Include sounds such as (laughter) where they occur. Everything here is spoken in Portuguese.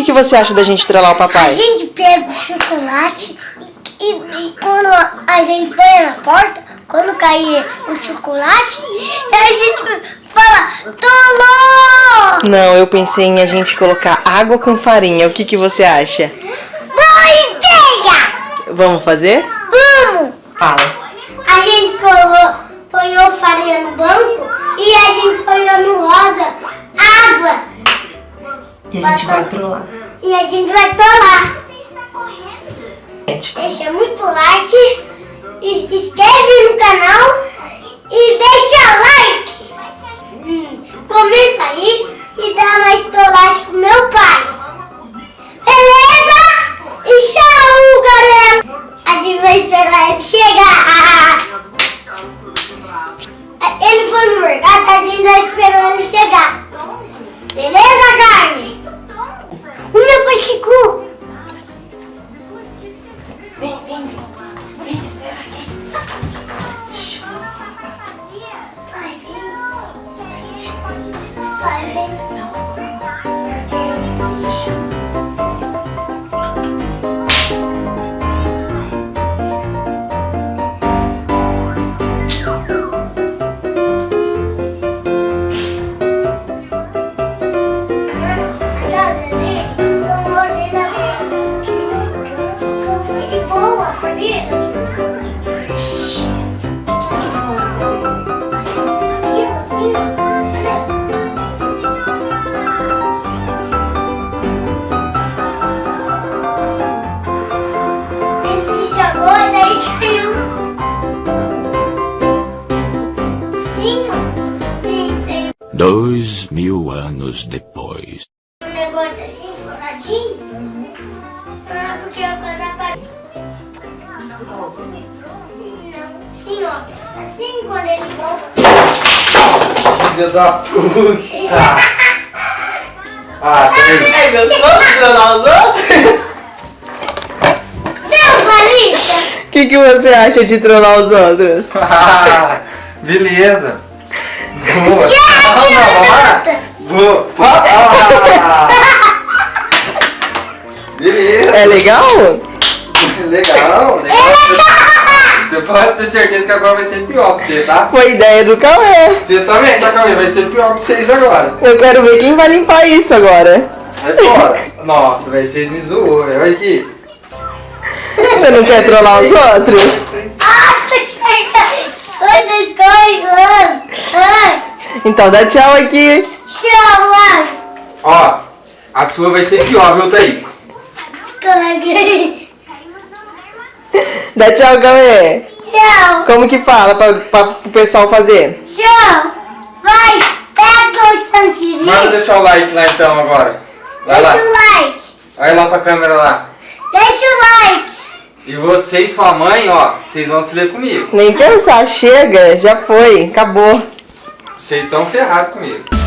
que, que você acha da gente trollar o A papai? gente pega o chocolate e, e quando a gente põe na porta, quando cair o chocolate, a gente fala, tolou! Não, eu pensei em a gente colocar água com farinha. O que, que você acha? Boa ideia! Vamos fazer? Vamos! Fala. A gente ponhou farinha no banco e a gente ponhou no rosa. E a gente vai trollar. E a gente vai tolar. Gente, Deixa muito like, e inscreve no canal e deixa like. Hum, comenta aí e dá mais tolate pro meu pai. Beleza? E tchau, galera. A gente vai esperar ele chegar. (laughs) Ele foi no mercado, a gente vai esperando ele chegar. Beleza, Carmen? O Dois mil anos depois. um negócio assim, furadinho. Ah, porque eu quando apaguei. Não, sim, ó. Assim quando ele volta. Filha da puta! (laughs) Ah. Ai, gostou de trollar os outros? O que, que você acha de trollar os outros? Ah, (laughs) beleza. Boa. Não, não, vamos lá. Boa. Fala. Beleza. É legal? Legal, legal. Você pode ter certeza que agora vai ser pior pra você, tá? Foi ideia do Cauê. Você também, tá, Cauê? Vai ser pior pra vocês agora. Eu quero ver quem vai limpar isso agora. Sai fora. Nossa, velho, vocês me zoou, velho. Olha aqui. Você não quer trollar os outros? Vocês correm, Então dá tchau aqui. tchau, ai. Ó, a sua vai ser pior, viu, Thaís? Escorreguei. Dá tchau, Cauê. Tchau, Como que fala pra, pra, pro pessoal fazer? tchau. Vai, pega o Santirinho. Manda deixar o like lá então agora. Vai lá. Deixa o like. Olha lá pra câmera lá. Deixa o like. E você e sua mãe, ó, vocês vão se ver comigo. Nem pensar, chega, já foi, acabou. Vocês estão ferrados comigo.